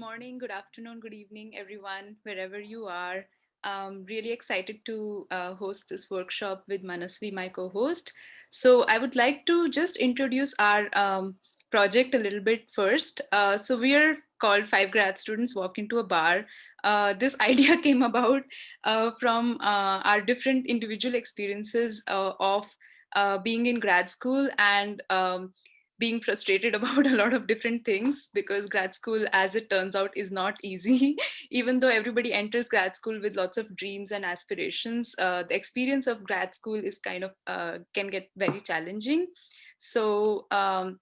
morning, good afternoon, good evening, everyone, wherever you are. I'm really excited to uh, host this workshop with Manasvi, my co-host. So I would like to just introduce our um, project a little bit first. Uh, so we are called Five Grad Students Walk into a Bar. Uh, this idea came about uh, from uh, our different individual experiences uh, of being in grad school and um, being frustrated about a lot of different things because grad school, as it turns out, is not easy. Even though everybody enters grad school with lots of dreams and aspirations, uh, the experience of grad school is kind of uh, can get very challenging. So um,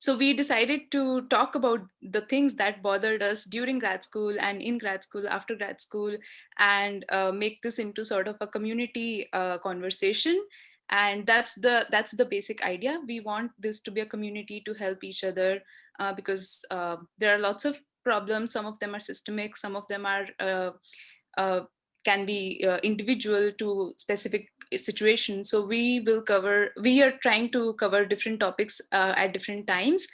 so we decided to talk about the things that bothered us during grad school and in grad school, after grad school, and uh, make this into sort of a community uh, conversation and that's the that's the basic idea. We want this to be a community to help each other uh, because uh, there are lots of problems. Some of them are systemic some of them are uh, uh can be uh, individual to specific situations. So we will cover we are trying to cover different topics uh, at different times.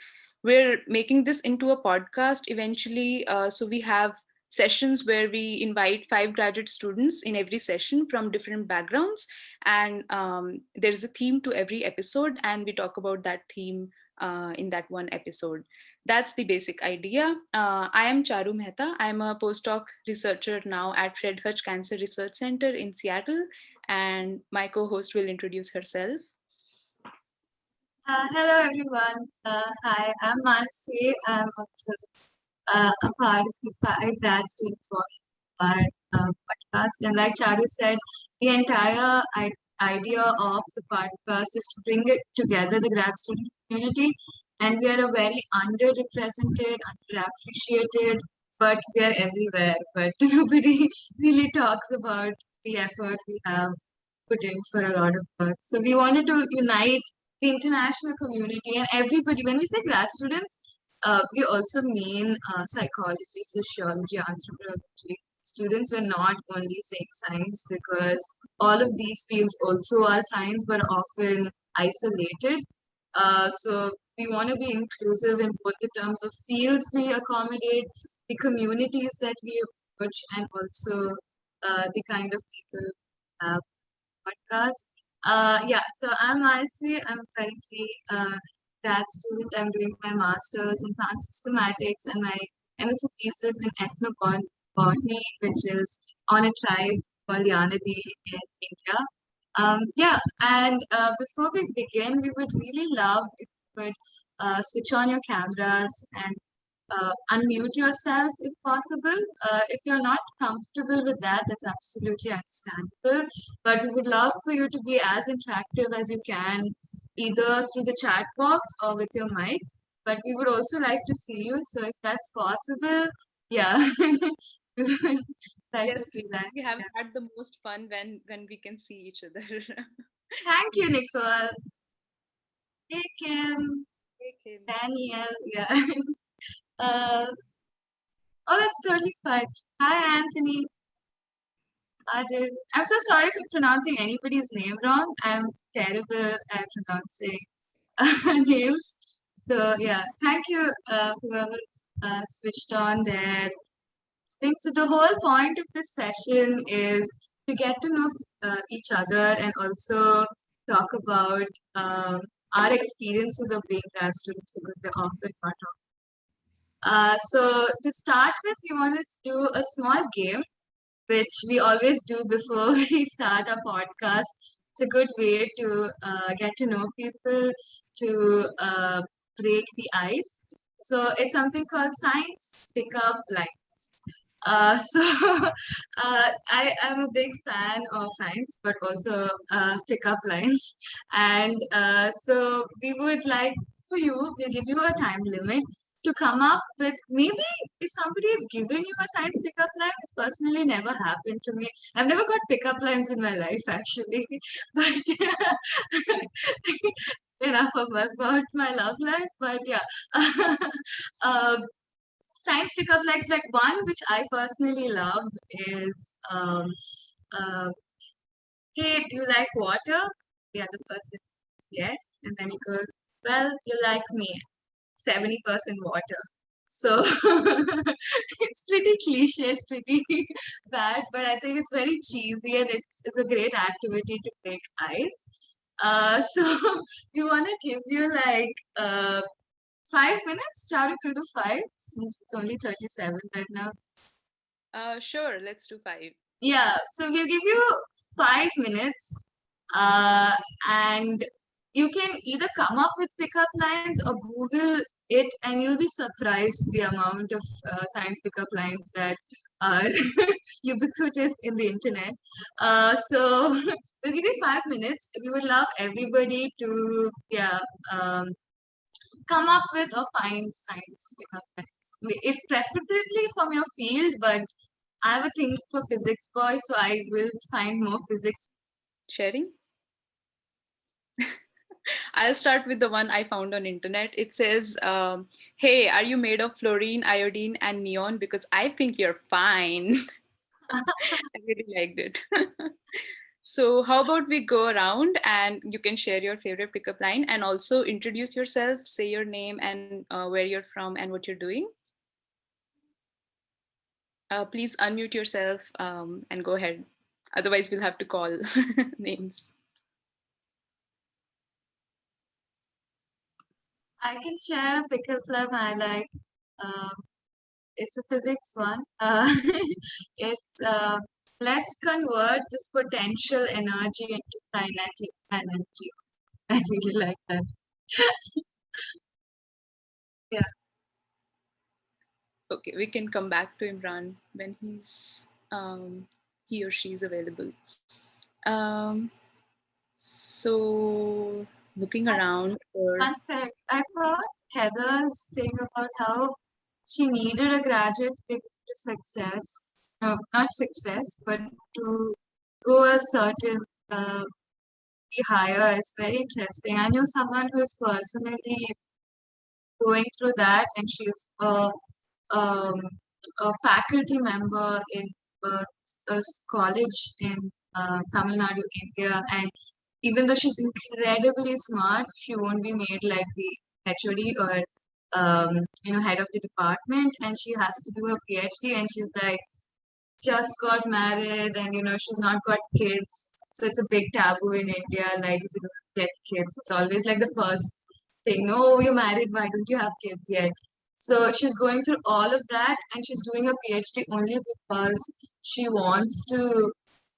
We're making this into a podcast eventually so we have sessions where we invite five graduate students in every session from different backgrounds. And um, there's a theme to every episode and we talk about that theme uh, in that one episode. That's the basic idea. Uh, I am Charu Mehta. I'm a postdoc researcher now at Fred Hutch Cancer Research Center in Seattle. And my co-host will introduce herself. Uh, hello, everyone. Uh, hi, I'm Mansi. I'm also uh, a part of the five grad students working our uh, podcast. And like Charu said, the entire idea of the podcast is to bring it together, the grad student community. And we are a very underrepresented, underappreciated, but we are everywhere. But nobody really talks about the effort we have put in for a lot of work. So we wanted to unite the international community and everybody. When we say grad students, uh, we also mean uh, psychology, sociology, anthropology. Students are not only saying science because all of these fields also are science but often isolated. Uh, so we want to be inclusive in both the terms of fields we accommodate, the communities that we approach, and also uh, the kind of people have podcast. Uh, yeah, so I'm Icy. I'm currently uh, grad student. I'm doing my master's in plant systematics and my MSc thesis in ethnobotany, which is on a tribe called Yanadi in India. Um, yeah, and uh, before we begin, we would really love if you could uh, switch on your cameras and uh, unmute yourself if possible. Uh, if you're not comfortable with that, that's absolutely understandable. But we would love for you to be as interactive as you can, either through the chat box or with your mic. But we would also like to see you. So if that's possible, yeah. like yes, we have yeah. had the most fun when when we can see each other. Thank you, Nicole. Hey Kim. Hey Kim. Daniel. Yeah. Uh, oh, that's totally fine. Hi, Anthony. I'm so sorry for pronouncing anybody's name wrong. I'm terrible at pronouncing names. So yeah, thank you, uh, whoever's uh, switched on their thing. So the whole point of this session is to get to know uh, each other and also talk about um, our experiences of being grad students because they're often not uh, so to start with, we want to do a small game, which we always do before we start our podcast. It's a good way to uh, get to know people, to uh, break the ice. So it's something called Science Pickup Lines. Uh, so uh, I am a big fan of science, but also uh, pickup lines. And so we would like for you, we'll give you a time limit to come up with maybe if somebody is giving you a science pickup line, it's personally never happened to me. I've never got pickup lines in my life actually, but enough about, my love life. But yeah, um, science pickup lines like one which I personally love is um, uh, hey, do you like water? The other person yes, and then he goes, well, you like me. 70% water. So it's pretty cliche, it's pretty bad, but I think it's very cheesy and it's, it's a great activity to break ice. Uh, so we want to give you like uh, five minutes. Charu, can do five since it's only 37 right now. Uh, sure, let's do five. Yeah, so we'll give you five minutes uh, and you can either come up with pickup lines or Google it and you'll be surprised the amount of uh, science pickup lines that are ubiquitous in the internet. Uh, so we'll give you five minutes. We would love everybody to yeah um, come up with or find science pickup lines. If preferably from your field, but I have a thing for physics boys, so I will find more physics. Sharing? I'll start with the one I found on internet. It says, um, hey, are you made of fluorine, iodine, and neon? Because I think you're fine. I really liked it. so how about we go around and you can share your favorite pickup line and also introduce yourself, say your name and uh, where you're from and what you're doing. Uh, please unmute yourself um, and go ahead. Otherwise, we'll have to call names. I can share a pickup line I like. Um, it's a physics one. Uh, it's uh, let's convert this potential energy into kinetic energy. I really like that. yeah. Okay, we can come back to Imran when he's um, he or she is available. Um, so looking around for one sec. I thought Heather's thing about how she needed a graduate degree to success. No, not success, but to go a certain uh, be higher is very interesting. I knew someone who is personally going through that, and she's a, um, a faculty member in a, a college in uh, Tamil Nadu, India, and even though she's incredibly smart, she won't be made like the HOD or um, you know head of the department, and she has to do a PhD, and she's like just got married, and you know she's not got kids, so it's a big taboo in India. Like if you don't get kids, it's always like the first thing. No, you're married. Why don't you have kids yet? So she's going through all of that, and she's doing a PhD only because she wants to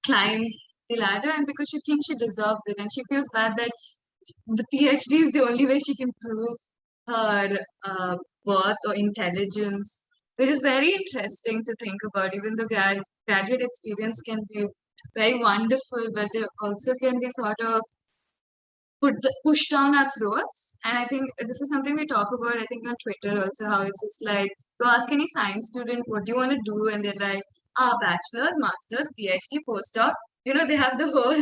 climb the ladder and because she thinks she deserves it and she feels bad that the PhD is the only way she can prove her uh, worth or intelligence, which is very interesting to think about. Even though grad graduate experience can be very wonderful, but they also can be sort of put the, push down our throats. And I think this is something we talk about, I think, on Twitter also, how it's just like, to ask any science student, what do you want to do? And they're like, ah, bachelor's, master's, PhD, postdoc you know, they have the whole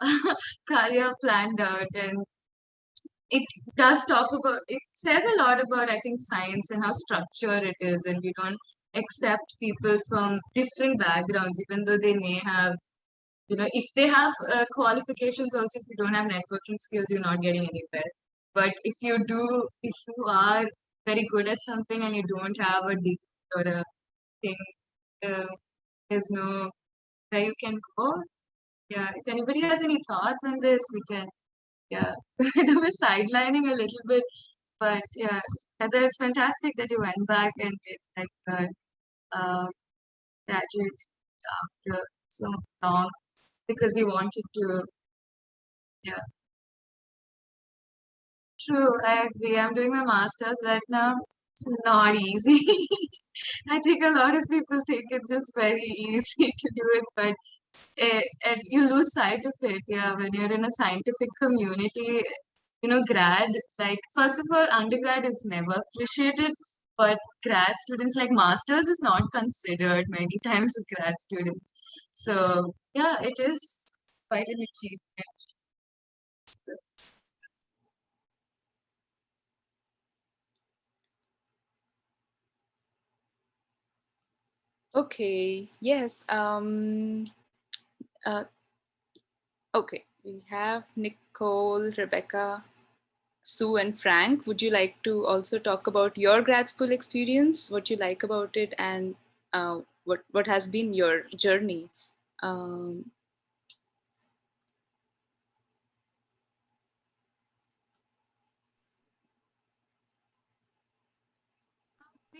career planned out and it does talk about, it says a lot about, I think, science and how structured it is and you don't accept people from different backgrounds, even though they may have, you know, if they have uh, qualifications also, if you don't have networking skills, you're not getting anywhere. But if you do, if you are very good at something and you don't have a degree or a thing, uh, there's no where you can go. Yeah, if anybody has any thoughts on this, we can, yeah, they were sidelining a little bit, but yeah, Heather, it's fantastic that you went back and did like a uh, graduate after so long because you wanted to, yeah. True, I agree. I'm doing my master's right now. It's not easy. I think a lot of people think it's just very easy to do it, but eh, it, it, you lose sight of it. Yeah, when you're in a scientific community, you know, grad, like, first of all, undergrad is never appreciated, but grad students, like masters, is not considered many times as grad students. So, yeah, it is quite an achievement. So. Okay, yes. Um, uh, okay, we have Nicole, Rebecca, Sue and Frank. Would you like to also talk about your grad school experience, what you like about it and uh, what, what has been your journey. Um,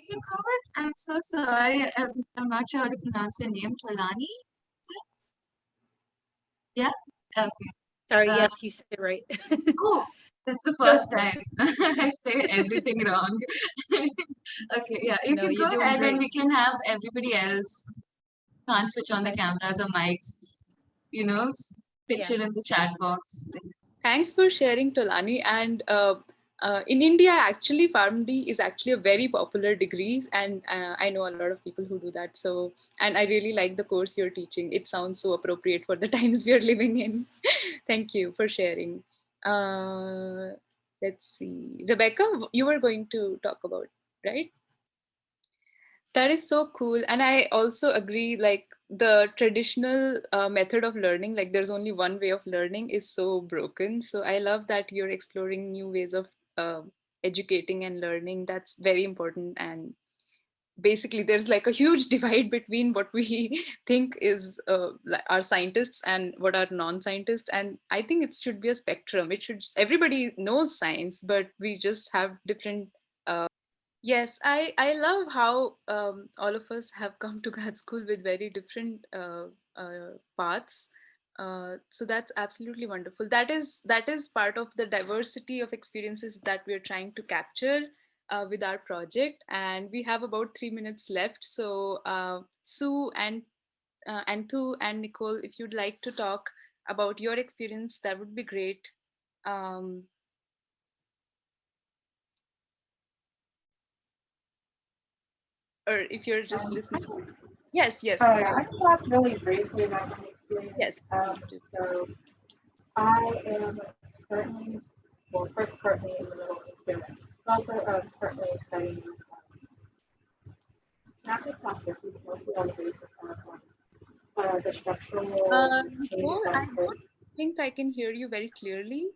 we can go with, I'm so sorry, I'm, I'm not sure how to pronounce your name, Tolani? Yeah? Okay. Sorry, Uh, yes, you said it right. Oh, that's the first time I say everything wrong. Okay, yeah, you No, can go doing ahead and we can have everybody else can't switch on the cameras or mics, you know, s- picture in the chat box. Thanks for sharing, Tolani. And uh, uh, in India, actually, PharmD is actually a very popular degree, and uh, I know a lot of people who do that. So, and I really like the course you're teaching. It sounds so appropriate for the times we are living in. Thank you for sharing. Uh, let's see, Rebecca, you were going to talk about, right? That is so cool. And I also agree, like the traditional uh, method of learning, like there's only one way of learning is so broken. So I love that you're exploring new ways of uh, educating and learning. That's very important. And basically there's like a huge divide between what we think is uh, our scientists and what are non-scientists. And I think it should be a spectrum. It should, everybody knows science, but we just have different uh, Yes, I, I love how um, all of us have come to grad school with very different uh, uh, paths. Uh, so that's absolutely wonderful. That is that is part of the diversity of experiences that we are trying to capture uh, with our project. And we have about three minutes left. So uh, Sue and uh, Anthu and Nicole, if you'd like to talk about your experience, that would be great. Um, or if you're just listening. Yes, yes. Yeah, I can talk really briefly about. Yes, Um, so I am currently, well, first currently in the middle of experiment, but also uh, currently studying um, not just but mostly on the basis of um, uh, the structural Nicole, that I don't think I can hear you very clearly.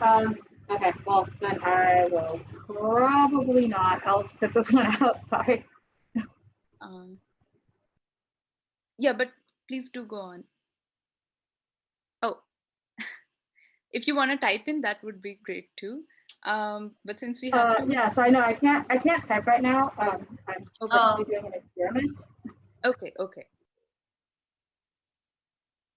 Um, okay, well, then I will probably not. I'll sit this one out. Sorry. Um, yeah, but please do go on. Oh, if you want to type in, that would be great too. Um, but since we have Uh, yeah, so I know I can't I can't type right now. Um, I'm Okay. currently doing an experiment. okay, okay.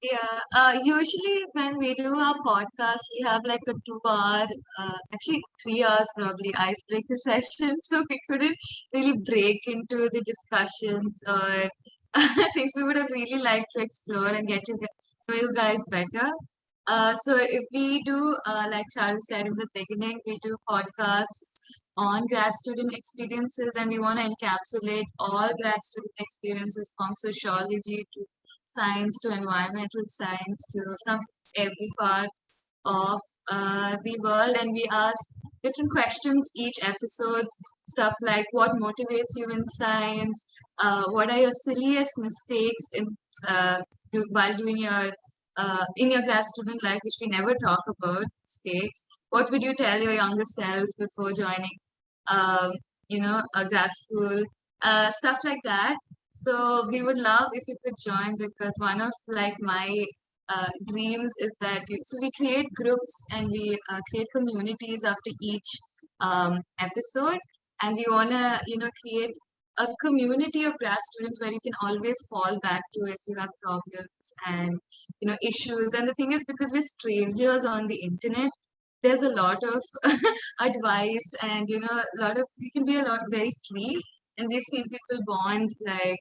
Yeah, uh, usually when we do our podcast, we have like a two hour, uh, actually three hours probably icebreaker session. So we couldn't really break into the discussions or things we would have really liked to explore and get to know you guys better. Uh, so if we do, uh, like Charu said in the beginning, we do podcasts on grad student experiences and we want to encapsulate all grad student experiences from sociology to science to environmental science to from every part of uh, the world and we ask different questions each episode. Stuff like what motivates you in science? Uh, what are your silliest mistakes in uh, do, while doing your uh, in your grad student life which we never talk about mistakes? What would you tell your younger selves before joining um, you know a grad school? Uh, stuff like that. So we would love if you could join because one of like my uh, dreams is that you, so we create groups and we uh, create communities after each um, episode. And we want to you know create a community of grad students where you can always fall back to if you have problems and you know issues. And the thing is because we're strangers on the internet there's a lot of advice and you know a lot of you can be a lot very free. And we've seen people bond like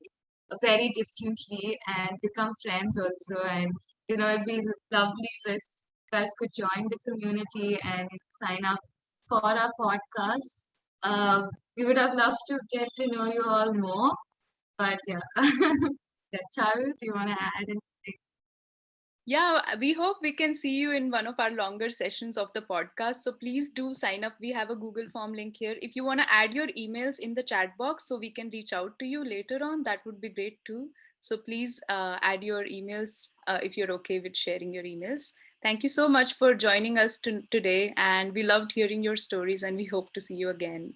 very differently and become friends also. And you know it'd be lovely if guys could join the community and sign up for our podcast um, we would have loved to get to know you all more but yeah yeah Charu, do you want to add anything? Yeah, we hope we can see you in one of our longer sessions of the podcast. So please do sign up. We have a Google form link here. If you want to add your emails in the chat box so we can reach out to you later on, that would be great too. So please uh, add your emails uh, if you're okay with sharing your emails. Thank you so much for joining us to today. And we loved hearing your stories and we hope to see you again.